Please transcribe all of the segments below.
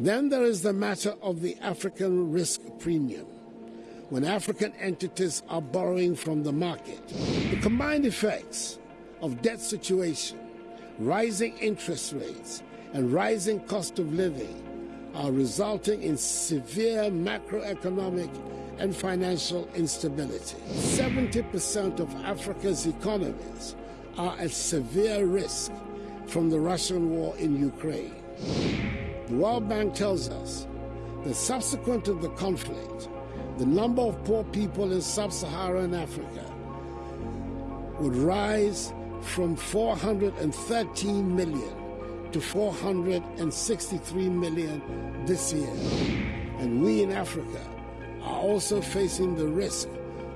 Then there is the matter of the African risk premium. When African entities are borrowing from the market, the combined effects of debt situation, rising interest rates, and rising cost of living are resulting in severe macroeconomic and financial instability. 70% of Africa's economies are at severe risk from the Russian war in Ukraine. The World Bank tells us that subsequent to the conflict, the number of poor people in sub Saharan Africa would rise from 413 million to 463 million this year. And we in Africa are also facing the risk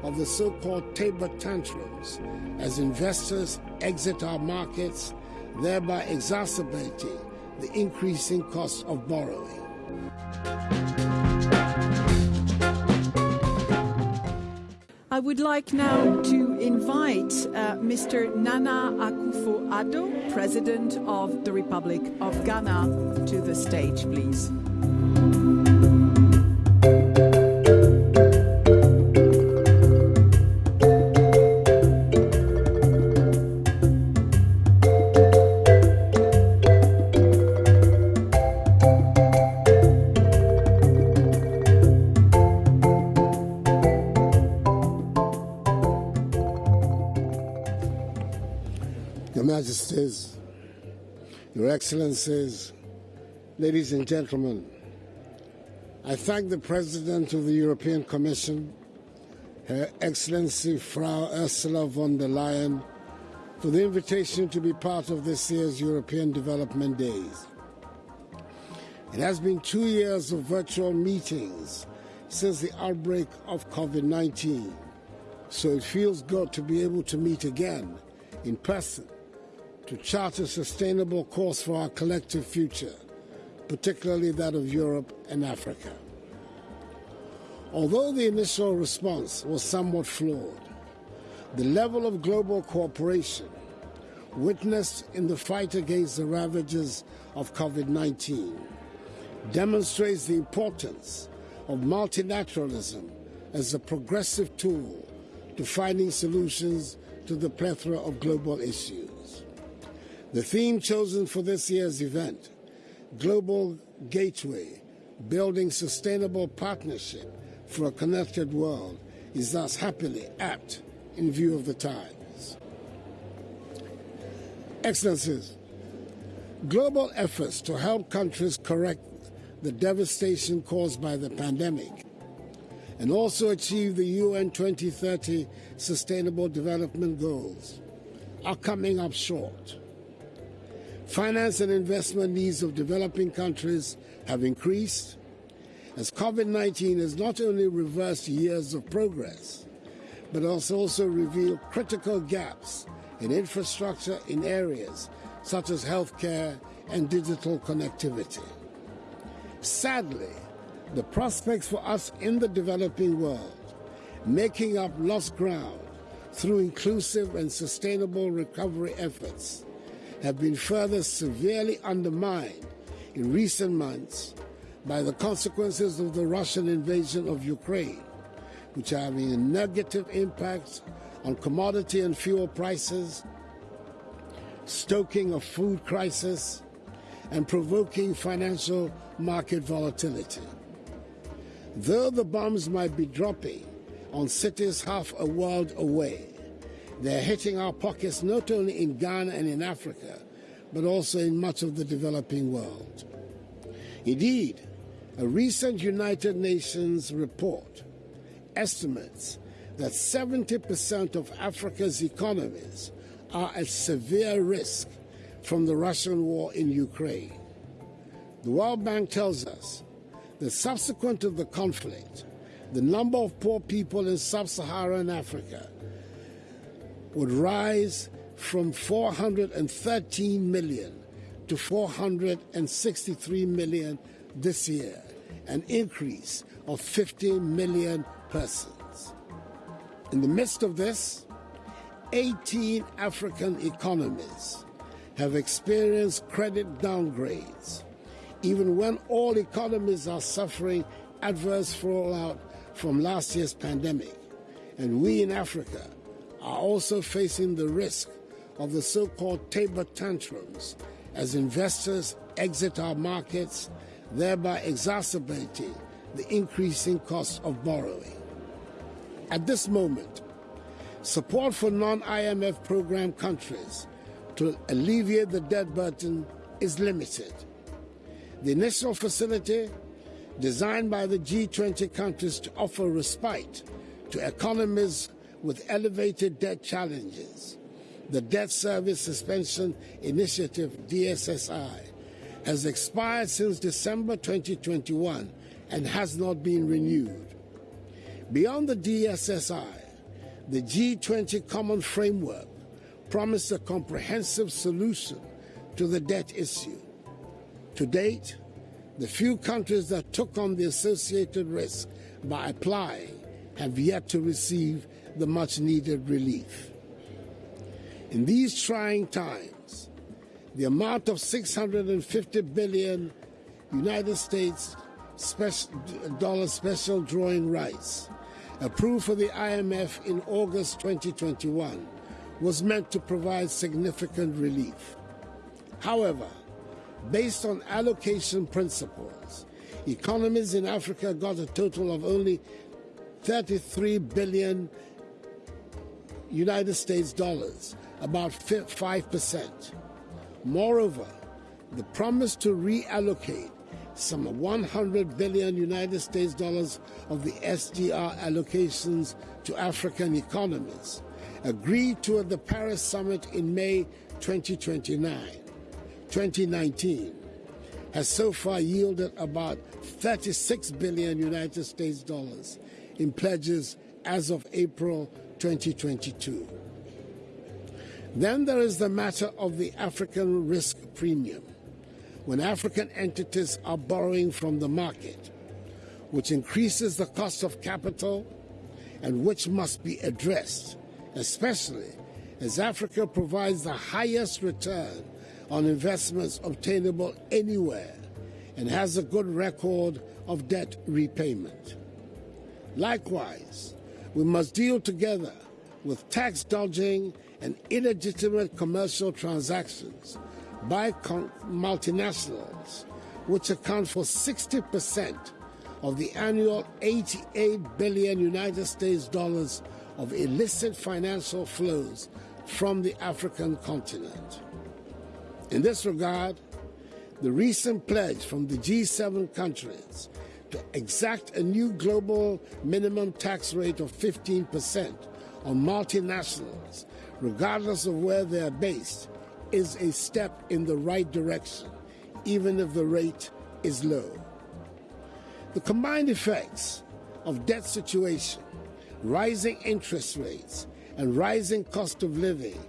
of the so called taper tantrums as investors exit our markets, thereby exacerbating the increasing cost of borrowing. I would like now to invite uh, Mr. Nana Akufo-Addo, President of the Republic of Ghana, to the stage, please. Majesties, Your Excellencies, ladies and gentlemen, I thank the President of the European Commission, Her Excellency Frau Ursula von der Leyen, for the invitation to be part of this year's European Development Days. It has been two years of virtual meetings since the outbreak of COVID 19, so it feels good to be able to meet again in person to chart a sustainable course for our collective future, particularly that of Europe and Africa. Although the initial response was somewhat flawed, the level of global cooperation witnessed in the fight against the ravages of COVID 19 demonstrates the importance of multilateralism as a progressive tool to finding solutions to the plethora of global issues. The theme chosen for this year's event, Global Gateway Building Sustainable Partnership for a Connected World, is thus happily apt in view of the times. Excellencies, global efforts to help countries correct the devastation caused by the pandemic and also achieve the UN 2030 Sustainable Development Goals are coming up short. Finance and investment needs of developing countries have increased as COVID 19 has not only reversed years of progress, but has also revealed critical gaps in infrastructure in areas such as healthcare and digital connectivity. Sadly, the prospects for us in the developing world, making up lost ground through inclusive and sustainable recovery efforts, have been further severely undermined in recent months by the consequences of the Russian invasion of Ukraine, which are having a negative impact on commodity and fuel prices, stoking a food crisis, and provoking financial market volatility. Though the bombs might be dropping on cities half a world away, they're hitting our pockets not only in Ghana and in Africa, but also in much of the developing world. Indeed, a recent United Nations report estimates that 70% of Africa's economies are at severe risk from the Russian war in Ukraine. The World Bank tells us that subsequent to the conflict, the number of poor people in sub Saharan Africa would rise from 413 million to 463 million this year, an increase of 50 million persons. In the midst of this, 18 African economies have experienced credit downgrades, even when all economies are suffering adverse fallout from last year's pandemic, and we in Africa are also facing the risk of the so called taper tantrums as investors exit our markets, thereby exacerbating the increasing cost of borrowing. At this moment, support for non IMF program countries to alleviate the debt burden is limited. The initial facility, designed by the G20 countries to offer respite to economies with elevated debt challenges, the Debt Service Suspension Initiative, DSSI, has expired since December 2021 and has not been renewed. Beyond the DSSI, the G20 Common Framework promised a comprehensive solution to the debt issue. To date, the few countries that took on the associated risk by applying have yet to receive the much needed relief. In these trying times, the amount of 650 billion United States special, dollar special drawing rights approved for the IMF in August 2021 was meant to provide significant relief. However, based on allocation principles, economies in Africa got a total of only 33 billion United States dollars, about 5%. Moreover, the promise to reallocate some 100 billion United States dollars of the SDR allocations to African economies, agreed to at the Paris summit in May 2029, 2019, has so far yielded about 36 billion United States dollars in pledges as of April 2022. Then there is the matter of the African risk premium when African entities are borrowing from the market, which increases the cost of capital and which must be addressed, especially as Africa provides the highest return on investments obtainable anywhere and has a good record of debt repayment. Likewise, we must deal together with tax dodging and illegitimate commercial transactions by multinationals, which account for 60% of the annual 88 billion United States dollars of illicit financial flows from the African continent. In this regard, the recent pledge from the G7 countries to exact a new global minimum tax rate of 15% on multinationals, regardless of where they are based, is a step in the right direction, even if the rate is low. The combined effects of debt situation, rising interest rates, and rising cost of living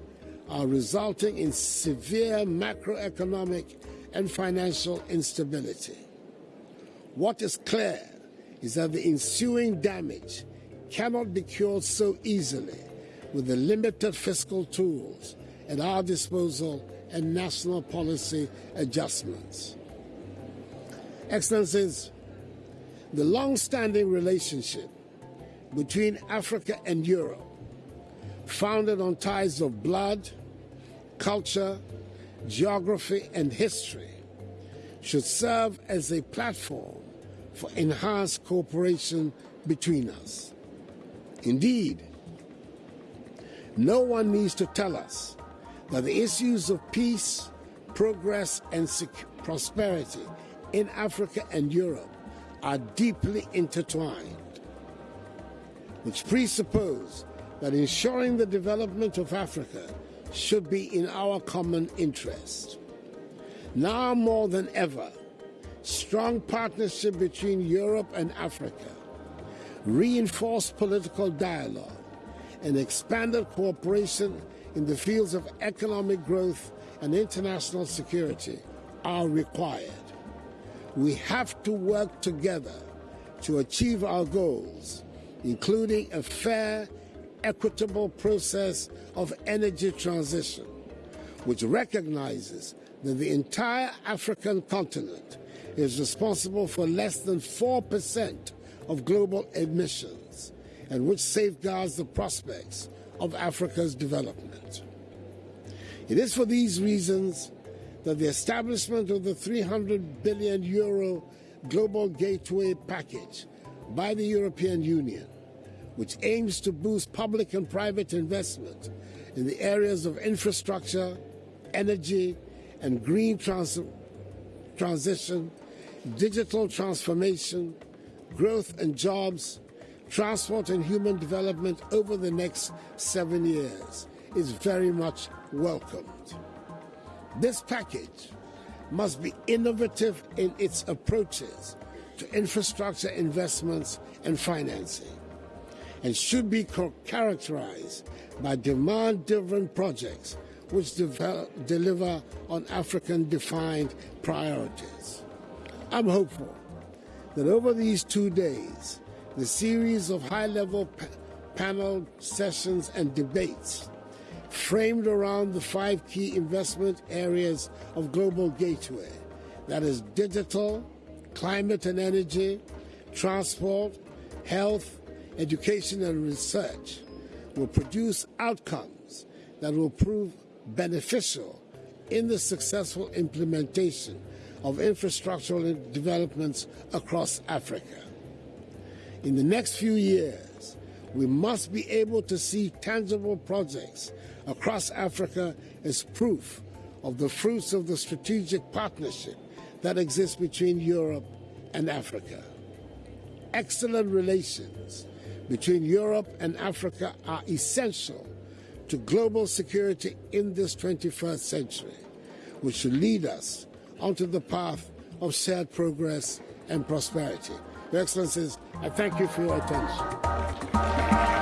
are resulting in severe macroeconomic and financial instability. What is clear is that the ensuing damage cannot be cured so easily with the limited fiscal tools at our disposal and national policy adjustments. Excellencies, the long standing relationship between Africa and Europe, founded on ties of blood, culture, geography, and history, should serve as a platform for enhanced cooperation between us. Indeed, no one needs to tell us that the issues of peace, progress, and prosperity in Africa and Europe are deeply intertwined, which presuppose that ensuring the development of Africa should be in our common interest. Now more than ever, strong partnership between Europe and Africa, reinforced political dialogue, and expanded cooperation in the fields of economic growth and international security are required. We have to work together to achieve our goals, including a fair, equitable process of energy transition, which recognizes that the entire African continent is responsible for less than 4% of global emissions and which safeguards the prospects of Africa's development. It is for these reasons that the establishment of the 300 billion euro global gateway package by the European Union, which aims to boost public and private investment in the areas of infrastructure, energy, and green trans transition, digital transformation, growth and jobs, transport and human development over the next seven years is very much welcomed. This package must be innovative in its approaches to infrastructure investments and financing and should be characterized by demand-driven projects which develop, deliver on African-defined priorities. I'm hopeful that over these two days, the series of high-level pa panel sessions and debates framed around the five key investment areas of Global Gateway, that is digital, climate and energy, transport, health, education and research, will produce outcomes that will prove beneficial in the successful implementation of infrastructural developments across Africa. In the next few years, we must be able to see tangible projects across Africa as proof of the fruits of the strategic partnership that exists between Europe and Africa. Excellent relations between Europe and Africa are essential to global security in this 21st century, which should lead us onto the path of shared progress and prosperity. Your Excellencies, I thank you for your attention.